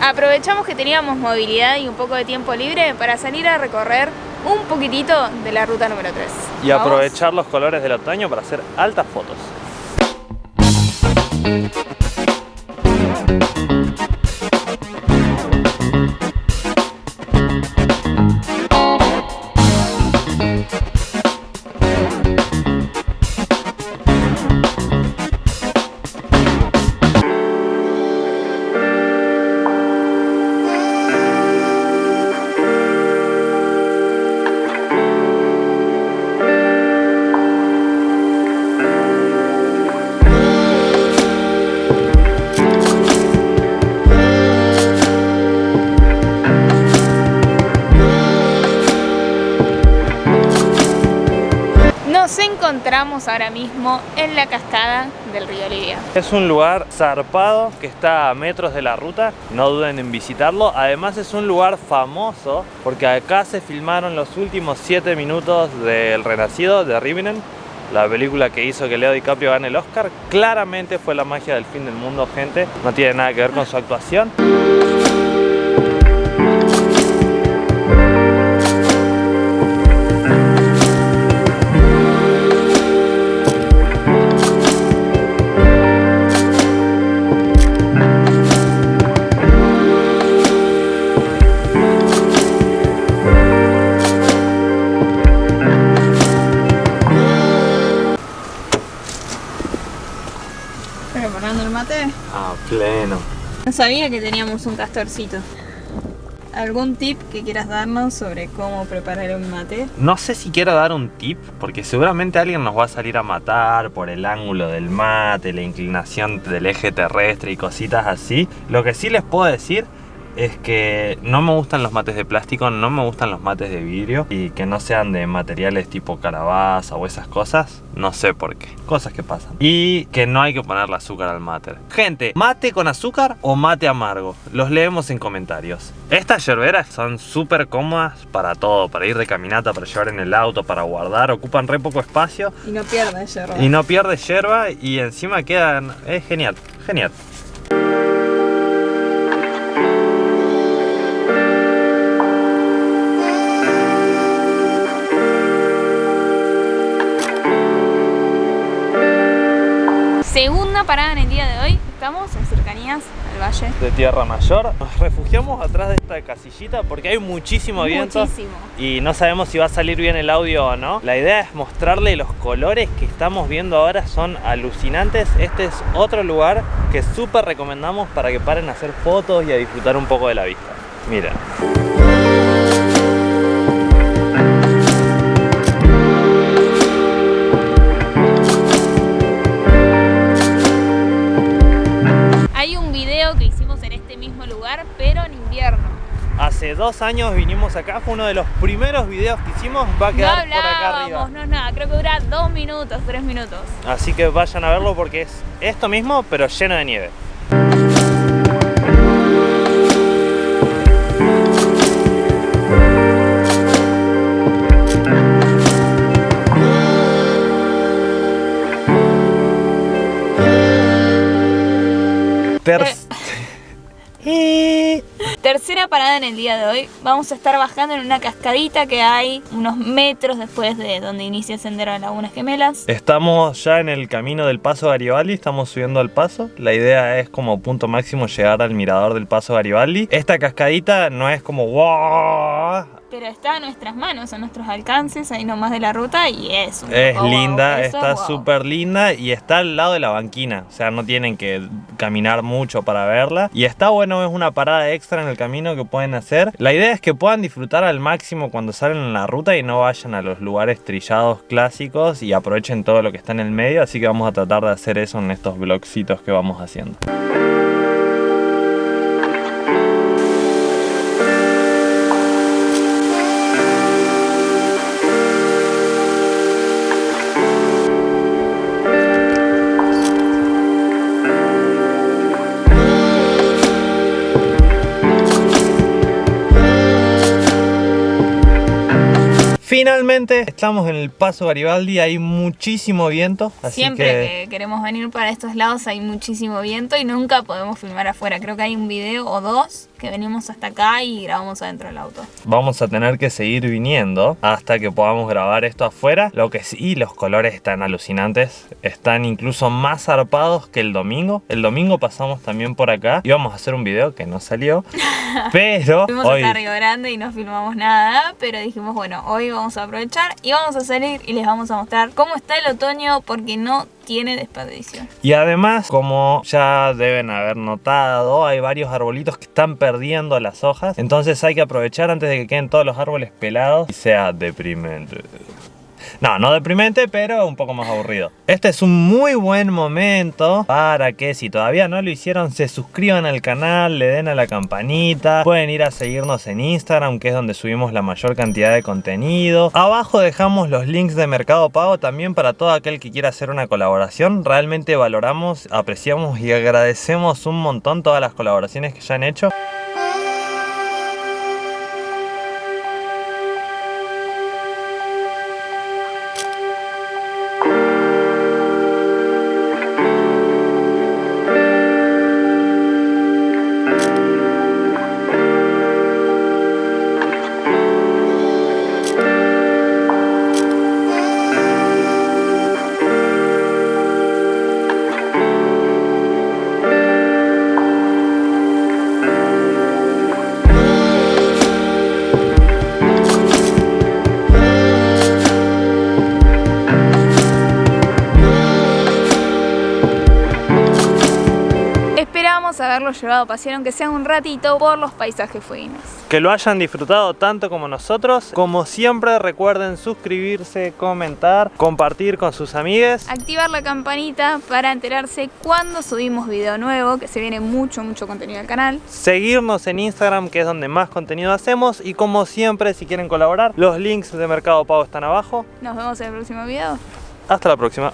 aprovechamos que teníamos movilidad y un poco de tiempo libre para salir a recorrer un poquitito de la ruta número 3. Y aprovechar los colores del otoño para hacer altas fotos. Nos encontramos ahora mismo en la cascada del río Olivia. Es un lugar zarpado que está a metros de la ruta, no duden en visitarlo. Además es un lugar famoso porque acá se filmaron los últimos 7 minutos del Renacido de Rivinen, la película que hizo que Leo DiCaprio gane el Oscar. Claramente fue la magia del fin del mundo, gente. No tiene nada que ver con su actuación. El mate? A pleno. No sabía que teníamos un castorcito. ¿Algún tip que quieras darnos sobre cómo preparar un mate? No sé si quiero dar un tip, porque seguramente alguien nos va a salir a matar por el ángulo del mate, la inclinación del eje terrestre y cositas así. Lo que sí les puedo decir es que no me gustan los mates de plástico, no me gustan los mates de vidrio y que no sean de materiales tipo calabaza o esas cosas, no sé por qué, cosas que pasan. Y que no hay que ponerle azúcar al mate. Gente, ¿mate con azúcar o mate amargo? Los leemos en comentarios. Estas yerberas son súper cómodas para todo, para ir de caminata, para llevar en el auto, para guardar, ocupan re poco espacio Y no pierdas yerba. y no pierde yerba y encima quedan... es genial, genial. Segunda parada en el día de hoy. Estamos en cercanías al valle. de Tierra Mayor. Nos refugiamos atrás de esta casillita porque hay muchísimo viento Muchísimo. y no sabemos si va a salir bien el audio o no. La idea es mostrarle los colores que estamos viendo ahora, son alucinantes. Este es otro lugar que súper recomendamos para que paren a hacer fotos y a disfrutar un poco de la vista. Mira. Dos años vinimos acá, fue uno de los primeros videos que hicimos, va a No quedar por acá arriba. hablábamos, no es nada, creo que dura dos minutos, tres minutos. Así que vayan a verlo porque es esto mismo, pero lleno de nieve. Ter- Eh. Tercera parada en el día de hoy. Vamos a estar bajando en una cascadita que hay unos metros después de donde inicia el sendero de Lagunas Gemelas. Estamos ya en el camino del Paso Garibaldi, estamos subiendo al paso. La idea es como punto máximo llegar al mirador del Paso Garibaldi. Esta cascadita no es como wow, Pero está a nuestras manos, a nuestros alcances, ahí nomás de la ruta y es un es linda, está guau. súper linda y está al lado de la banquina. O sea, no tienen que caminar mucho para verla. Y está bueno, es una parada extra en el camino que pueden hacer. La idea es que puedan disfrutar al máximo cuando salen en la ruta y no vayan a los lugares trillados clásicos y aprovechen todo lo que está en el medio. Así que vamos a tratar de hacer eso en estos vlogcitos que vamos haciendo. Finalmente estamos en el Paso Garibaldi, hay muchísimo viento, así Siempre que... que queremos venir para estos lados hay muchísimo viento y nunca podemos filmar afuera. Creo que hay un video o dos que venimos hasta acá y grabamos adentro del auto. Vamos a tener que seguir viniendo hasta que podamos grabar esto afuera. Lo que sí, los colores están alucinantes. Están incluso más zarpados que el domingo. El domingo pasamos también por acá. Íbamos a hacer un video que no salió. pero Fuimos hoy... hasta Río Grande y no filmamos nada, pero dijimos, bueno, hoy vamos a aprovechar y vamos a salir y les vamos a mostrar cómo está el otoño porque no tiene desperdicio. Y además, como ya deben haber notado, hay varios arbolitos que están perdiendo las hojas. Entonces hay que aprovechar antes de que queden todos los árboles pelados y sea deprimente. No, no deprimente, pero un poco más aburrido. Este es un muy buen momento para que si todavía no lo hicieron, se suscriban al canal, le den a la campanita. Pueden ir a seguirnos en Instagram, que es donde subimos la mayor cantidad de contenido. Abajo dejamos los links de Mercado Pago también para todo aquel que quiera hacer una colaboración. Realmente valoramos, apreciamos y agradecemos un montón todas las colaboraciones que ya han hecho. Haberlo llevado a pasear, aunque sea un ratito, por los paisajes fueguinos. Que lo hayan disfrutado tanto como nosotros. Como siempre recuerden suscribirse, comentar, compartir con sus amigues. Activar la campanita para enterarse cuando subimos video nuevo, que se viene mucho, mucho contenido al canal. Seguirnos en Instagram que es donde más contenido hacemos. Y como siempre si quieren colaborar, los links de Mercado Pago están abajo. Nos vemos en el próximo video. Hasta la próxima.